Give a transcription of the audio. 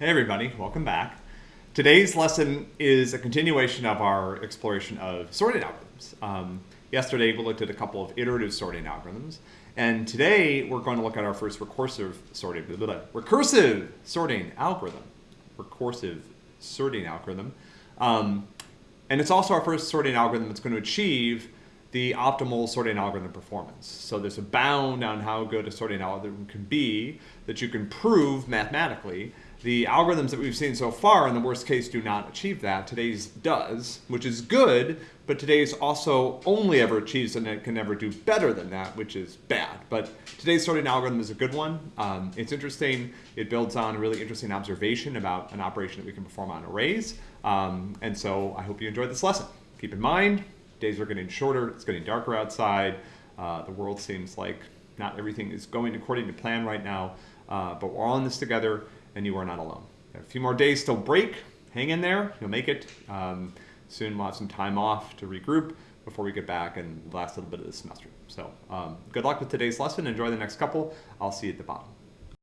Hey everybody, welcome back. Today's lesson is a continuation of our exploration of sorting algorithms. Um, yesterday we looked at a couple of iterative sorting algorithms, and today we're going to look at our first recursive sorting, blah, blah, blah, recursive sorting algorithm. Recursive sorting algorithm. Um, and it's also our first sorting algorithm that's going to achieve the optimal sorting algorithm performance. So there's a bound on how good a sorting algorithm can be that you can prove mathematically. The algorithms that we've seen so far in the worst case do not achieve that. Today's does, which is good, but today's also only ever achieves and it can never do better than that, which is bad. But today's sorting algorithm is a good one. Um, it's interesting. It builds on a really interesting observation about an operation that we can perform on arrays. Um, and so I hope you enjoyed this lesson. Keep in mind, days are getting shorter, it's getting darker outside. Uh, the world seems like not everything is going according to plan right now, uh, but we're all in this together and you are not alone. A few more days till break, hang in there, you'll make it. Um, soon we'll have some time off to regroup before we get back and the last little bit of the semester. So um, good luck with today's lesson, enjoy the next couple. I'll see you at the bottom.